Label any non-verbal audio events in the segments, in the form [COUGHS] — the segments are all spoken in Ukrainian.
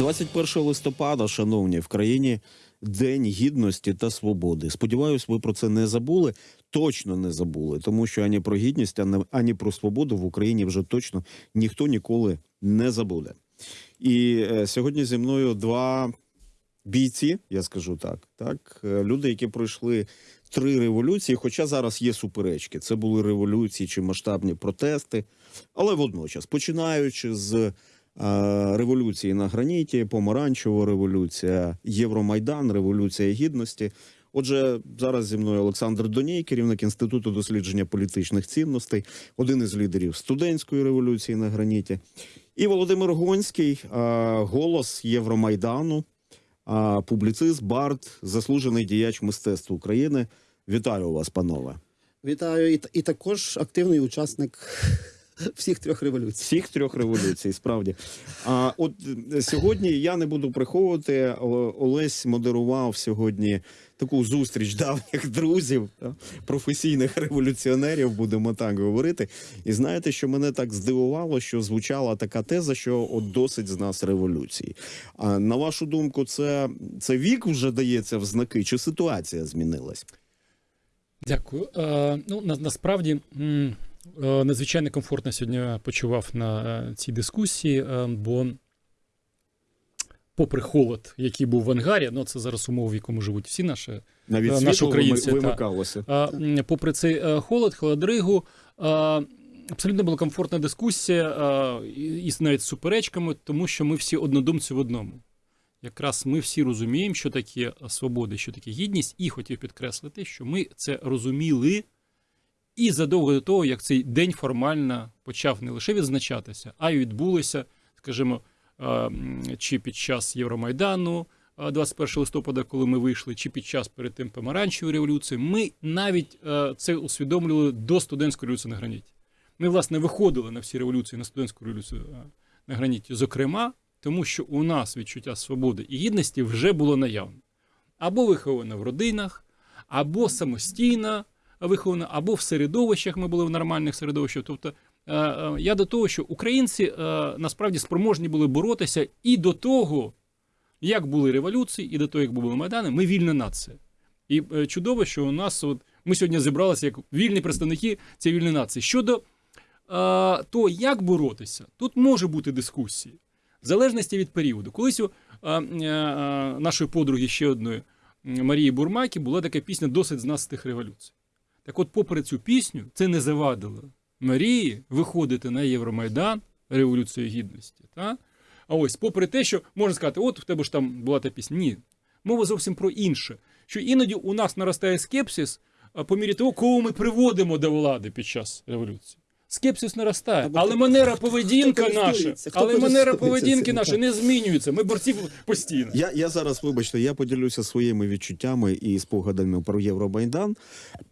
21 листопада, шановні, в країні День гідності та свободи. Сподіваюсь, ви про це не забули. Точно не забули, тому що ані про гідність, ані- про свободу в Україні вже точно ніхто ніколи не забуде. І е, сьогодні зі мною два бійці, я скажу так. Так, Е, люди, які пройшли три революції, хоча зараз є суперечки. Це були революції чи масштабні протести, але водночас, починаючи з революції на граніті, помаранчева революція, Євромайдан, революція гідності. Отже, зараз зі мною Олександр Доній, керівник інституту дослідження політичних цінностей, один із лідерів студентської революції на граніті, і Володимир Гонський, голос Євромайдану, публіцист, бард, заслужений діяч мистецтва України. Вітаю вас, панове. Вітаю, і, і також активний учасник всіх трьох революцій. Всіх трьох революцій, справді. А от е, сьогодні я не буду приховувати. Олесь модерував сьогодні таку зустріч давніх друзів, професійних революціонерів, будемо так говорити. І знаєте, що мене так здивувало, що звучала така теза, що от досить з нас революції. А на вашу думку, це, це вік вже дається в знаки, чи ситуація змінилась? Дякую. Е, ну, на, насправді м, надзвичайно комфортно сьогодні почував на е, цій дискусії, е, бо, попри холод, який був в ангарі, ну це зараз умови, в якому живуть всі наші. Навіть Е, наші світло українці, та. попри цей е, холод, холодригу, е, абсолютно була комфортна дискусія, е, і, і навіть з суперечками, тому що ми всі однодумці в одному. Якраз ми всі розуміємо, що таке свобода, що таке гідність, і хотів підкреслити, що ми це розуміли і задовго до того, як цей день формально почав не лише відзначатися, а й відбулося, скажімо, чи під час Євромайдану, е, 21 листопада, коли ми вийшли, чи під час перед тим помаранчевої революції, ми навіть це усвідомлювали до студентської революції на граніті. Ми, власне, виходили на всі революції на студентську революцію на граніті, зокрема, тому що у нас відчуття свободи і гідності вже було наявне. Або виховане в родинах, або самостійно виховане, або в середовищах ми були в нормальних середовищах. Тобто, е, е, я до того, що українці е, насправді спроможні були боротися і до того, як були революції, і до того, як були майдани, ми вільна нація. І чудово, що у нас от ми сьогодні зібралися як вільні представники цієї вільної нації. Щодо того, як боротися, тут може бути дискусії. В залежності від періоду. Колись у е, е, нашої подруги ще одної Марії Бурмакі була така пісня Досить з нас тих революцій. Так от, попри цю пісню, це не завадило Марії виходити на Євромайдан Революцію Гідності. Та? А ось, попри те, що можна сказати, от в тебе ж там була та пісня. Ні. Мова зовсім про інше. Що іноді у нас наростає скепсис по мірі того, кого ми приводимо до влади під час революції. Скепсис наростає, Або але манера поведінка наша, але манера поведінки наша не змінюється. Ми борці постійно. Я, я зараз, вибачте, я поділюся своїми відчуттями і спогадами про Євромайдан.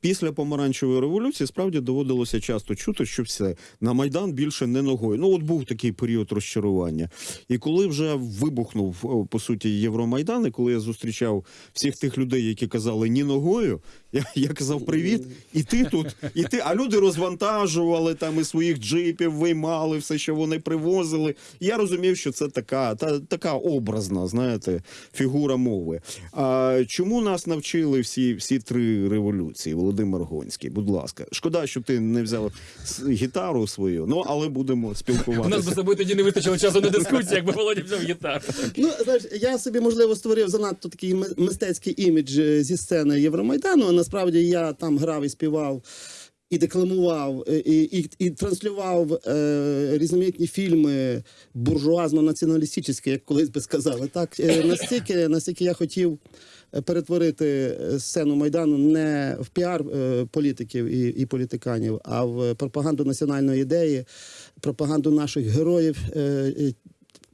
Після помаранчевої революції справді доводилося часто чути, що все на майдан більше не ногою. Ну от був такий період розчарування. І коли вже вибухнув по суті Євромайдан, і коли я зустрічав всіх тих людей, які казали ні ногою, я, я казав привіт, і ти тут, і ти. А люди розвантажували там і своїх джипів, виймали все, що вони привозили. Я розумів, що це така, та, така образна, знаєте, фігура мови. А чому нас навчили всі, всі три революції, Володимир Гонський? Будь ласка, шкода, що ти не взяв гітару свою, ну але будемо У нас би спілкуватися. собою тоді не вистачило часу на дискусії, якби Володя взяв гітару. Ну, знаєш, я собі можливо створив занадто такий мистецький імідж е, зі сцени Євромайдану. А насправді я там грав і співав. І декламував, е, і, і, і транслював е, різноманітні фільми буржуазно-націоналістичні, як колись би сказали. Так е, настільки, настільки я хотів перетворити е, сцену майдану не в піар е, політиків і, і політиканів, а в пропаганду національної ідеї, пропаганду наших героїв, е,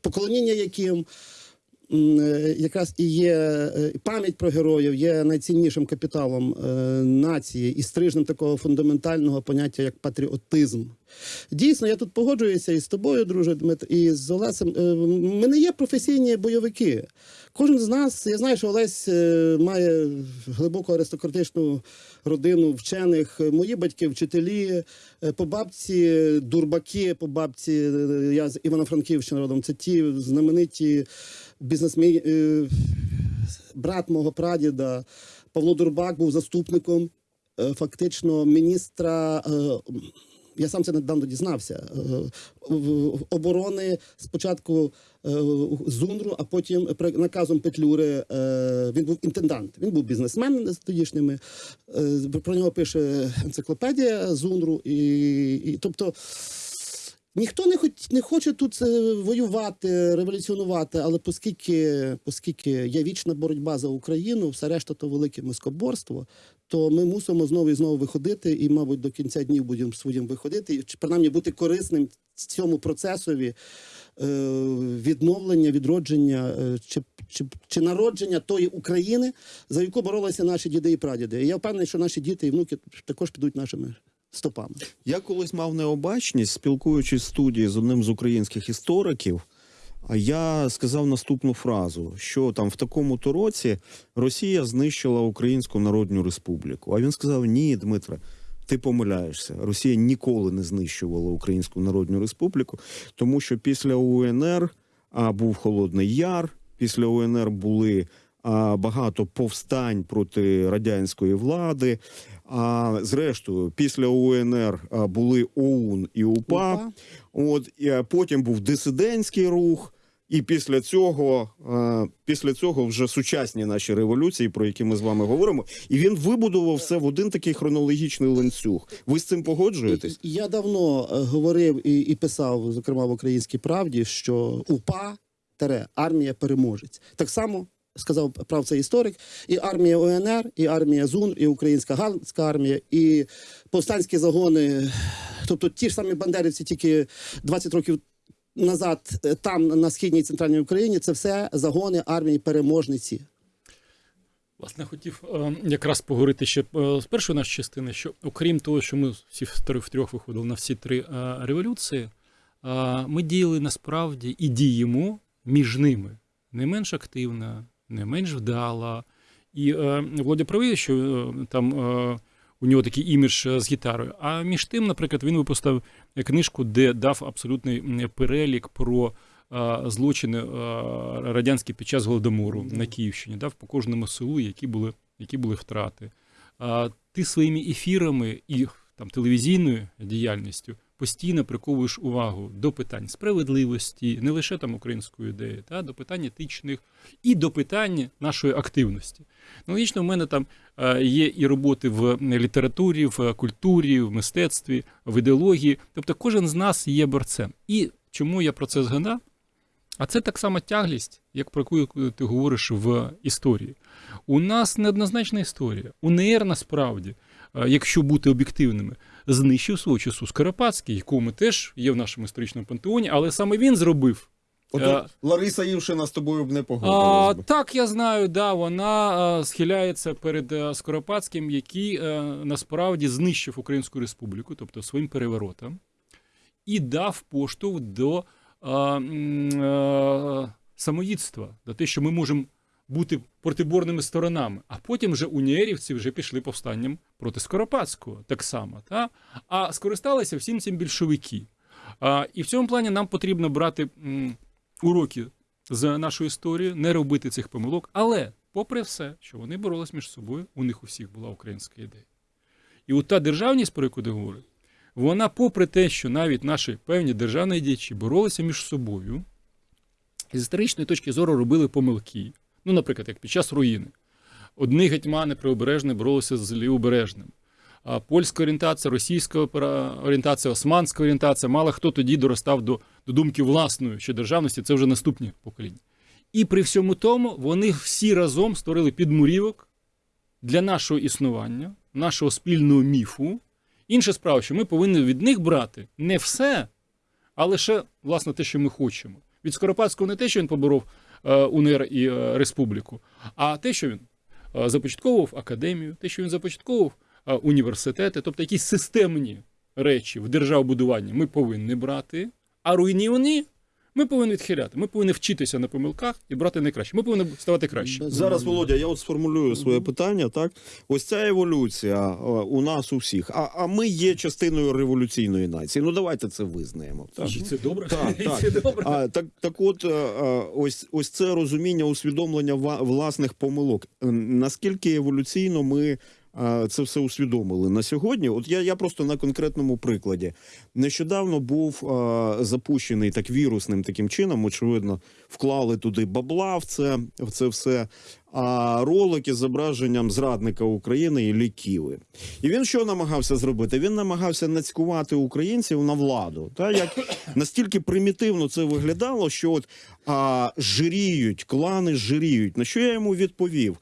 поклоніння яким якраз і є е, пам'ять про героїв, є найціннішим капіталом е, нації і стрижнем такого фундаментального поняття, як патріотизм. Дійсно, я тут погоджуюся і з тобою, друже Дмитро, і з Олесем. Е, Ми не є професійні бойовики. Кожен з нас, я знаю, що Олесь е, має глибоку аристократичну родину вчених. Мої батьки вчителі, е, по бабці дурбаки, по бабці е, я з Івано-Франківщини родом. Це ті знамениті бізнесмени. е, Брат мого прадіда Павло Дурбак був заступником е, фактично міністра. Е, Я сам це недавно дізнався. е, оборони спочатку Зунру, а потім наказом Петлюри е, він був інтендант. Він був бізнесмен з тодішніми. Е, Про нього пише енциклопедія Зунру І, і тобто. Ніхто не, хоч, не хоче тут е, воювати, революціонувати, але оскільки, оскільки є вічна боротьба за Україну, все решта то велике мискоборство, то ми мусимо знову і знову виходити, і, мабуть, до кінця днів будемо своїм виходити, і принаймні бути корисним цьому процесові е, відновлення, відродження е, чи, чи, чи народження тої України, за яку боролися наші діди і прадіди. І я впевнений, що наші діти і внуки також підуть нашими стопами. Я колись мав необачність, спілкуючись в студії з одним з українських істориків. А я сказав наступну фразу: що там в такому-то році Росія знищила Українську Народну Республіку. А він сказав: Ні, Дмитре, ти помиляєшся. Росія ніколи не знищувала Українську Народну Республіку, тому що після УНР а, був Холодний Яр, після УНР були багато повстань проти радянської влади. А зрештою, після УНР були ОУН і УПА. УПА. От і потім був дисидентський рух. І після цього, після цього вже сучасні наші революції, про які ми з вами говоримо, і він вибудував все в один такий хронологічний ланцюг. Ви з цим погоджуєтесь? Я давно е, говорив і, і писав, зокрема в Українській правді, що УПА армія переможець. Так само сказав прав цей історик. І армія УНР, і армія ЗУН, і українська галицька армія, і повстанські загони. Тобто ті ж самі бандерівці, тільки 20 років. Назад е, там на східній і центральній Україні це все загони армії переможниці. Власне, хотів е, якраз поговорити ще е, з першої нашої частини, що окрім того, що ми всі втри- втрьох виходили на всі три революції, ми діяли насправді і діємо між ними не менш активно, не менш вдало. І е, Володя правий, що е, там е, у нього такий імідж е, з гітарою. А між тим, наприклад, він випустив книжку, де дав абсолютний перелік про е, злочини е, радянські під час голодомору на Київщині, дав по кожному селу, які були, які були втрати. А ти своїми ефірами і там телевізійною діяльністю постійно приковуєш увагу до питань справедливості, не лише там української ідеї, та до питань етичних і до питань нашої активності. Ну, логічно, в мене там е, є і роботи в літературі, в культурі, в мистецтві, в ідеології. Тобто кожен з нас є борцем. І чому я про це згадав? А це так само тяглість, як про яку ти говориш в історії. У нас неоднозначна історія. УНР насправді, е, якщо бути об'єктивними, знищив свого часу Скоропадський, якого ми теж є в нашому історичному пантеоні, але саме він зробив. От Е, Лариса Івшина з тобою б не А, погодилась. би. так, я знаю, да, вона а, схиляється перед а, Скоропадським, який а, насправді знищив Українську Республіку, тобто своїм переворотом, і дав поштовх до а, а, самоїдства, до те, що ми можемо бути протиборними сторонами. А потім вже уніерівці вже пішли повстанням проти Скоропадського, так само. Та? А скористалися всім цим більшовики. А, і в цьому плані нам потрібно брати м, уроки з нашої історії, не робити цих помилок. Але, попри все, що вони боролись між собою, у них у всіх була українська ідея. І от та державність, про яку ти говориш, вона, попри те, що навіть наші певні державні діячі боролися між собою, з історичної точки зору робили помилки. Ну, наприклад, як під час руїни. Одні гетьмани правобережні боролися з лівобережним. А польська орієнтація, російська орієнтація, османська орієнтація, мало хто тоді доростав до, до думки власної, що державності це вже наступні покоління. І при всьому тому вони всі разом створили підмурівок для нашого існування, нашого спільного міфу. Інша справа, що ми повинні від них брати не все, а лише власне те, що ми хочемо. Від Скоропадського не те, що він поборов УНР і е, Республіку, а те, що він е, започатковував академію, те, що він започатковував е, університети, тобто якісь системні речі в державбудуванні ми повинні брати, а руйнівні ми повинні відхиляти. Ми повинні вчитися на помилках і брати найкраще. Ми повинні ставати краще. Зараз, Володя, я от сформулюю своє питання. Так, ось ця еволюція е, у нас у всіх. А, а ми є частиною революційної нації. Ну давайте це визнаємо. Так. І це добре. Так, так. Це добре. А, так, так от, е, е, ось, ось це розуміння, усвідомлення ва- власних помилок. Наскільки еволюційно ми це все усвідомили на сьогодні? От я, я просто на конкретному прикладі. Нещодавно був е, запущений так вірусним таким чином, очевидно, вклали туди бабла в це, в це все. А ролики з зображенням зрадника України і ліківи. І він що намагався зробити? Він намагався нацькувати українців на владу. Та як [COUGHS] настільки примітивно це виглядало, що от а, жиріють, клани жиріють. На що я йому відповів?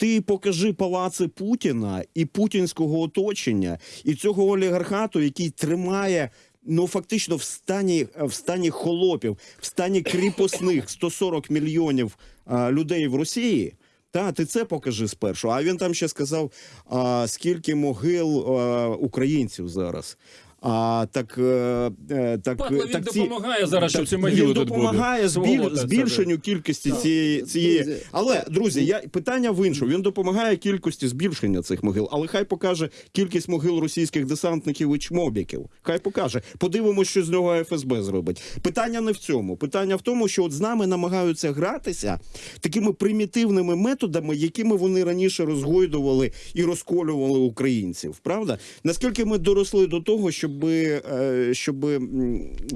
Ти покажи палаци Путіна і путінського оточення, і цього олігархату, який тримає. Ну, фактично, в стані в стані холопів, в стані кріпосних 140 мільйонів а, людей в Росії. Та ти це покажи спершу. А він там ще сказав, а, скільки могил а, українців зараз. А так, е, е, так, він ці- допомагає зараз, щоб так, ці могили він тут допомагає збіль, збільшенню кількості цієї, цієї. Але друзі, я питання в іншому. Він допомагає кількості збільшення цих могил, але хай покаже кількість могил російських десантників і чмобіків. Хай покаже. Подивимось, що з нього ФСБ зробить. Питання не в цьому. Питання в тому, що от з нами намагаються гратися такими примітивними методами, якими вони раніше розгойдували і розколювали українців. Правда? Наскільки ми доросли до того, щоб, щоб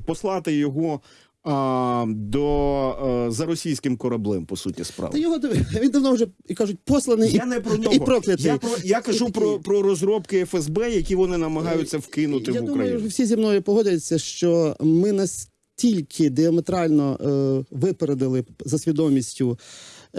послати його. А, до е, за російським кораблем, по суті, Та справи. його диви- він давно вже і кажуть, посланий Я і, не про і проклятий. Я, про, я кажу про, про розробки ФСБ, які вони намагаються вкинути Я в думаю, Україну. що всі зі мною погодяться, що ми настільки діаметрально е, випередили за свідомістю е,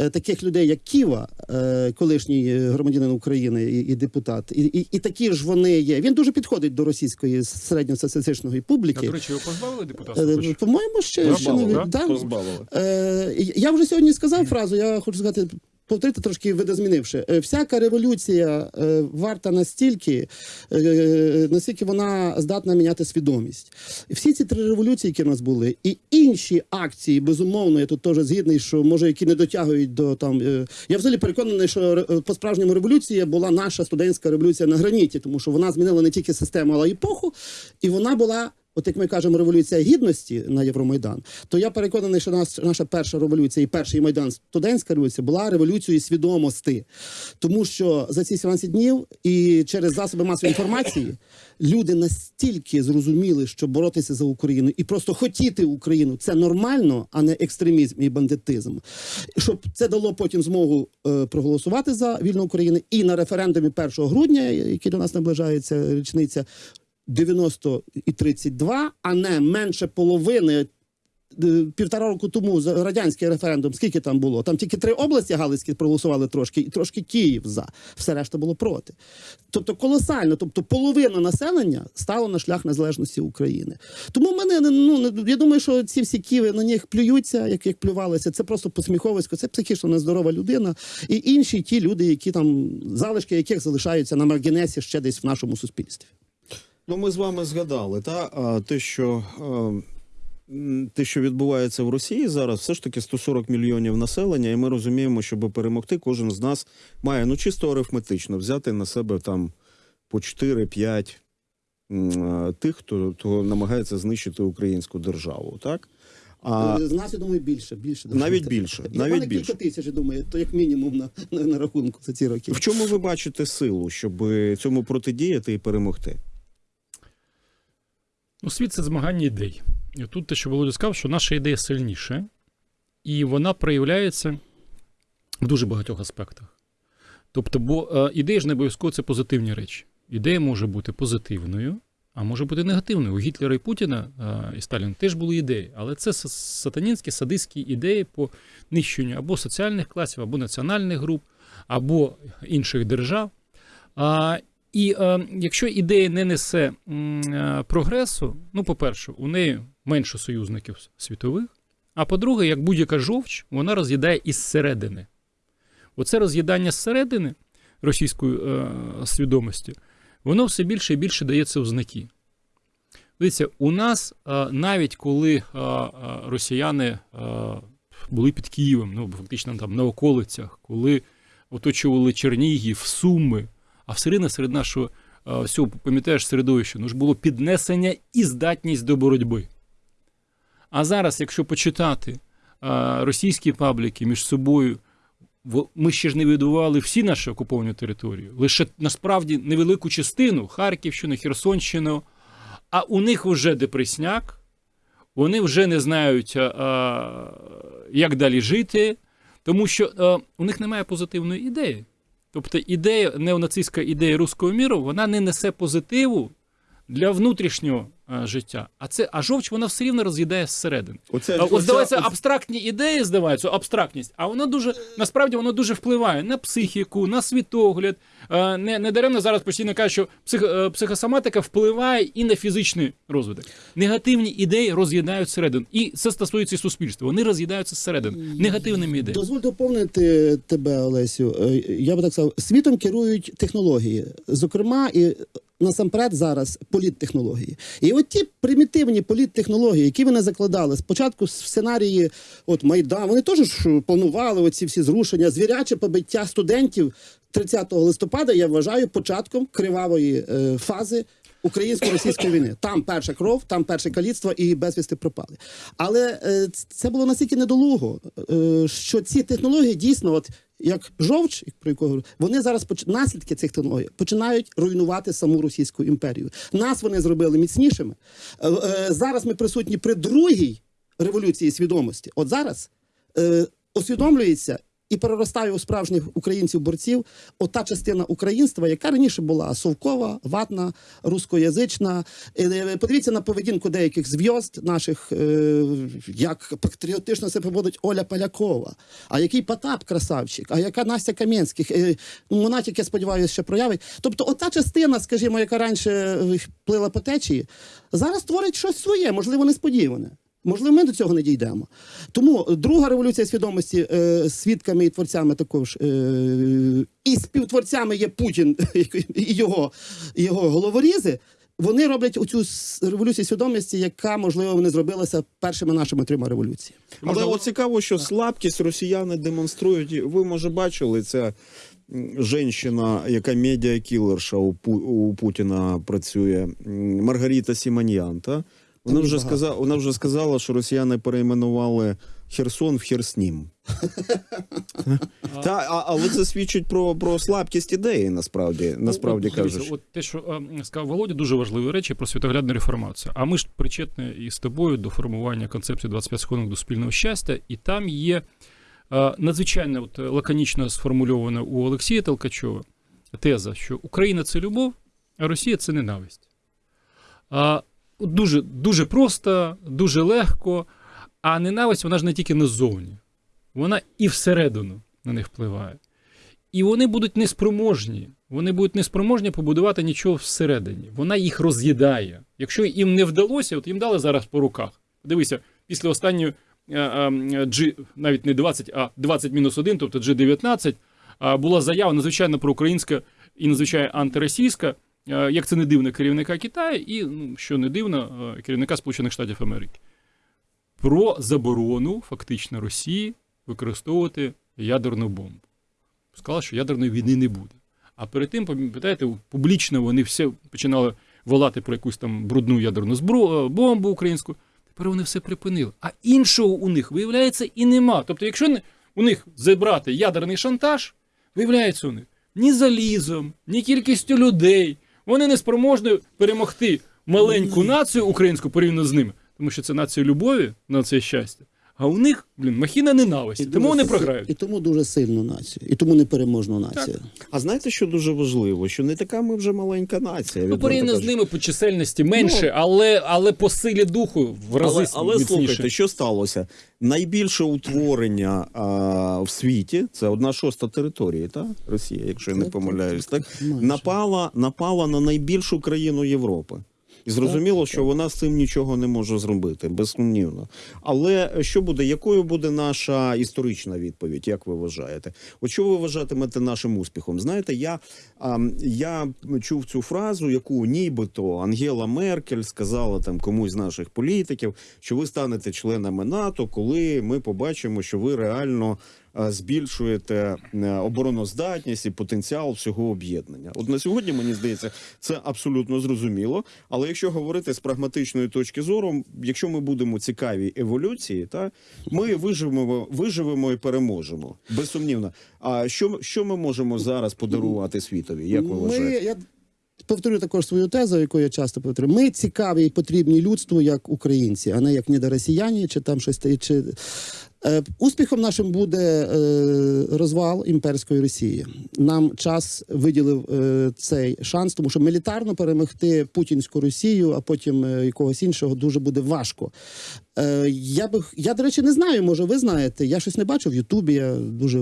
таких людей, як Ківа, е, колишній е, громадянин України і, і депутат, і, і, і такі ж вони є. Він дуже підходить до російської середньостатистичної А, публіки. до речі, його позбавили депутатства? Е. По-моєму, ще, ще не Позбавили, да? да. Позбавили. Е, я вже сьогодні сказав фразу, я хочу сказати. Повторити трошки видозмінивши. Е, Всяка революція е, варта настільки, е, наскільки вона здатна міняти свідомість. Всі ці три революції, які в нас були, і інші акції, безумовно, я тут теж згідний, що може які не дотягують до там. Я взагалі переконаний, що по справжньому революція була наша студентська революція на граніті, тому що вона змінила не тільки систему, але й епоху, і вона була. От як ми кажемо, революція гідності на Євромайдан, то я переконаний, що нас, наша перша революція і перший майдан, студентська революція, була революцією свідомості. Тому що за ці 17 днів і через засоби масової інформації люди настільки зрозуміли, що боротися за Україну і просто хотіти Україну це нормально, а не екстремізм і бандитизм. Щоб це дало потім змогу е, проголосувати за вільну Україну і на референдумі 1 грудня, який до нас наближається річниця. 90 і 32, а не менше половини. Е, Півтора року тому за радянський референдум, скільки там було? Там тільки три області Галицькі проголосували трошки, і трошки Київ за. Все решта було проти. Тобто колосально, тобто половина населення стало на шлях незалежності України. Тому мене ну я думаю, що ці всі ківи на них плюються, як, як плювалися. Це просто посміховисько, це психічно нездорова людина. І інші ті люди, які там залишки яких залишаються на маргінесі ще десь в нашому суспільстві. Ну, ми з вами згадали, та те, що е, те, що відбувається в Росії зараз, все ж таки 140 мільйонів населення, і ми розуміємо, щоб перемогти, кожен з нас має ну чисто арифметично взяти на себе там по 4-5 е, тих, хто, хто намагається знищити українську державу, так? А, З нас, я думаю, більше. більше Навіть більше, навіть навіть більше. кілька тисяч, я думаю, то як мінімум на, на, на рахунку за ці роки. в чому ви бачите силу, щоб цьому протидіяти і перемогти? Ну, світ це змагання ідей. І тут те, що Володя сказав, що наша ідея сильніша, і вона проявляється в дуже багатьох аспектах. Тобто, бо е, ідея ж не обов'язково це позитивні речі. Ідея може бути позитивною, а може бути негативною. У Гітлера і Путіна е, і Сталіна теж були ідеї, але це сатанінські, садистські ідеї по нищенню або соціальних класів, або національних груп, або інших держав. А, і е, якщо ідея не несе е, прогресу, ну, по-перше, у неї менше союзників світових, а по-друге, як будь-яка жовч, вона роз'їдає із середини. Оце роз'їдання зсередини російської е, свідомості, воно все більше і більше дається в знаки. Дивіться, у нас е, навіть коли е, е, росіяни е, були під Києвом, ну фактично там на околицях, коли оточували Чернігів, Суми, а все серед нашого всього, пам'ятаєш, середовища, ну ж було піднесення і здатність до боротьби. А зараз, якщо почитати російські пабліки між собою, ми ще ж не відбували всі наші окуповані території, лише насправді невелику частину Харківщину, Херсонщину, а у них вже депресняк, вони вже не знають, як далі жити, тому що у них немає позитивної ідеї. Тобто ідея, неонацистська ідея руського міру, вона не несе позитиву для внутрішнього життя. А це а жовч вона все рівно роз'їдає зсередини. Оце, А, От оце- здавається, оце- абстрактні ідеї здаваються, абстрактність, а воно дуже насправді воно дуже впливає на психіку, на світогляд. Е, Не, не даремно зараз постійно кажуть, що псих, е, психосоматика впливає і на фізичний розвиток. Негативні ідеї роз'їдають зсередини. І це стосується і суспільства. Вони роз'їдаються зсередини негативними ідеями. Дозволь доповнити тебе, Олесю. Е, Я би так сказав, світом керують технології, зокрема, і насамперед зараз політтехнології. І от ті примітивні політтехнології, які вони закладали спочатку в сценарії от Майдан, вони теж планували оці всі зрушення, звіряче побиття студентів 30 листопада. Я вважаю початком кривавої е, фази українсько-російської війни. Там перша кров, там перше каліцтво і безвісти пропали. Але е, це було настільки недолуго, е, що ці технології дійсно, от як жовч, про якого вони зараз наслідки цих технологій починають руйнувати саму Російську імперію. Нас вони зробили міцнішими. Е, е, зараз ми присутні при другій революції свідомості. От зараз е, усвідомлюється. І переростає у справжніх українців-борців ота частина українства, яка раніше була совкова, ватна, рускоязична. Е, Подивіться на поведінку деяких зв'язд наших, е, як патріотично себе поводить Оля Полякова, а який Потап красавчик, а яка Настя Кам'янських. Е, ну, Вона тільки, сподіваюся, ще проявить. Тобто, ота частина, скажімо, яка раніше е, плила по течії, зараз творить щось своє, можливо, несподіване. Можливо, ми до цього не дійдемо. Тому друга революція свідомості е, свідками і творцями також е, і співтворцями є Путін і його, його головорізи. Вони роблять оцю революцію свідомості, яка можливо не зробилася першими нашими трьома революціями. Але от цікаво, що слабкість росіяни демонструють. Ви може бачили це. Женщина, яка медіакілерша у, у Путіна працює, Маргарита Сіманьян, та? Вона вже багато. сказала, вона вже сказала, що росіяни перейменували Херсон в Херснім. Та, а, але це свідчить про, про слабкість ідеї, насправді, насправді Ну, от, кажучи. От те, що е, сказав Володя, дуже важливі речі про світоглядну реформацію. А ми ж причетні і з тобою до формування концепції 25 сходинок до спільного щастя, і там є е, надзвичайно от, лаконічно сформульована у Олексія Толкачова теза, що Україна це любов, а Росія це ненависть. А, дуже, дуже просто, дуже легко, а ненависть вона ж не тільки назовні, вона і всередину на них впливає. І вони будуть неспроможні. Вони будуть неспроможні побудувати нічого всередині. Вона їх роз'їдає. Якщо їм не вдалося, от їм дали зараз по руках. Дивися, після останньої е, е, G, навіть не 20, а 20 мінус 1, тобто G19, а, була заява надзвичайно проукраїнська і надзвичайно антиросійська, як це не дивно, керівника Китаю і, ну, що не дивно, е, керівника Сполучених Штатів Америки. Про заборону фактично Росії використовувати ядерну бомбу сказала, що ядерної війни не буде. А перед тим, пам'ятаєте, публічно вони все починали волати про якусь там брудну ядерну зброю, бомбу українську. Тепер вони все припинили. А іншого у них, виявляється, і нема. Тобто, якщо у них забрати ядерний шантаж, виявляється у них ні залізом, ні кількістю людей. Вони не спроможні перемогти маленьку націю українську порівняно з ними, тому що це нація любові, нація щастя. А у них, блін, махіна ненависті. Тому дуже вони програють. І тому дуже сильну націю, і тому непереможну націю. А знаєте, що дуже важливо? Що не така ми вже маленька нація. Ну, порівняно з ними по чисельності менше, але, але по силі духу в рази Але, але міцніше. слухайте, що сталося? Найбільше утворення а, в світі це одна шоста території, та Росія, якщо я не помиляюсь, так, так так, напала, напала на найбільшу країну Європи. І зрозуміло, що вона з цим нічого не може зробити, безсумнівно. Але що буде, якою буде наша історична відповідь, як ви вважаєте? От що ви вважатимете нашим успіхом? Знаєте, я, а, я чув цю фразу, яку нібито Ангела Меркель сказала там комусь з наших політиків, що ви станете членами НАТО, коли ми побачимо, що ви реально е, збільшуєте е, обороноздатність і потенціал всього об'єднання. От на сьогодні мені здається, це абсолютно зрозуміло. Але якщо говорити з прагматичної точки зору, якщо ми будемо цікаві еволюції, та ми виживемо, виживемо і переможемо. Безсумнівно. А що, що ми можемо зараз подарувати світові? Як ви вважаєте? я повторю також свою тезу, яку я часто повторюю. Ми цікаві і потрібні людству як українці, а не як недоросіяні, чи там щось чи. Е, Успіхом нашим буде е, розвал імперської Росії. Нам час виділив е, цей шанс, тому що мілітарно перемогти путінську Росію, а потім якогось іншого дуже буде важко. Е, я би я, до речі, не знаю. Може, ви знаєте. Я щось не бачив в Ютубі. Я дуже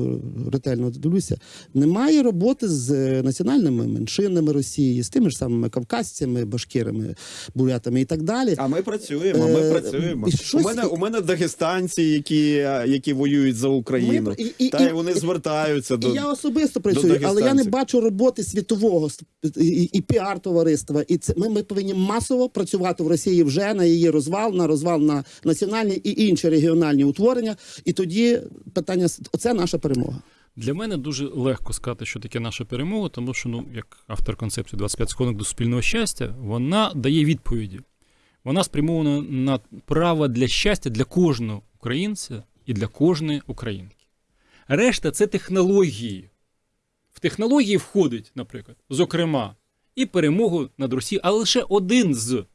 ретельно дивлюся. Немає роботи з е, національними меншинами Росії, з тими ж самими кавказцями, башкирами, бурятами і так далі. А ми працюємо. Ми Е, працюємо. і щось- У мене у мене дагестанці, які, які воюють за Україну. Ми- і- і- Та і- вони і- звертаються до І я особисто працюю, але я не бачу роботи світового і, і, і піар-товариства. І це ми, ми повинні масово працювати в Росії вже на її розвал, на розвал на національні і інші регіональні утворення. І тоді питання оце наша перемога. Для мене дуже легко сказати, що таке наша перемога, тому що, ну, як автор концепції 25 сходинок до спільного щастя, вона дає відповіді. Вона спрямована на право для щастя для кожного українця і для кожної українки. Решта це технології. В технології входить, наприклад, зокрема, і перемогу над Росією, але лише один з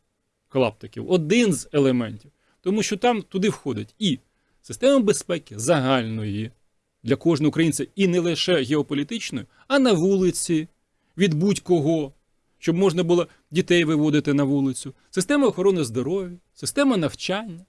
клаптиків, один з елементів. Тому що там туди входить і система безпеки загальної для кожного українця, і не лише геополітичної, а на вулиці, від будь-кого, щоб можна було дітей виводити на вулицю, система охорони здоров'я, система навчання,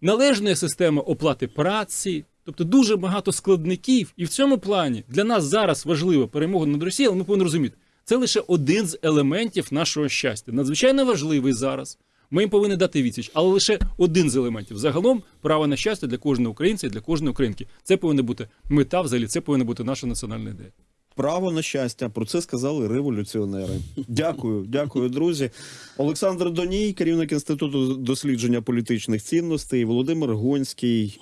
належна система оплати праці. Тобто дуже багато складників, і в цьому плані для нас зараз важлива перемога над Росією, але ми повинні розуміти, це лише один з елементів нашого щастя. Надзвичайно важливий зараз. Ми їм повинні дати відсіч, але лише один з елементів. Загалом право на щастя для кожного українця і для кожної українки. Це повинна бути мета, взагалі, це повинна бути наша національна ідея. Право на щастя. Про це сказали революціонери. Дякую, дякую, друзі. Олександр Доній, керівник інституту дослідження політичних цінностей, Володимир Гонський,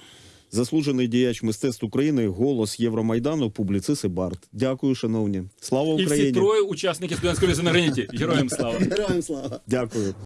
заслужений діяч мистецтв України, голос Євромайдану, публіцист і Барт. Дякую, шановні. Слава І всі троє учасники студентської на граніті. Героям слава! Героям слава! Дякую.